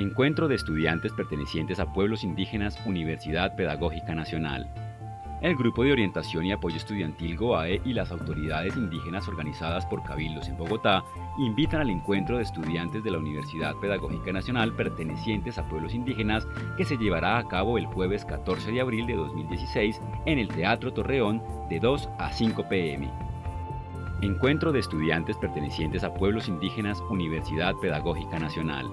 Encuentro de estudiantes pertenecientes a pueblos indígenas Universidad Pedagógica Nacional. El Grupo de Orientación y Apoyo Estudiantil GOAE y las autoridades indígenas organizadas por Cabildos en Bogotá invitan al encuentro de estudiantes de la Universidad Pedagógica Nacional pertenecientes a pueblos indígenas que se llevará a cabo el jueves 14 de abril de 2016 en el Teatro Torreón de 2 a 5 pm. Encuentro de estudiantes pertenecientes a pueblos indígenas Universidad Pedagógica Nacional.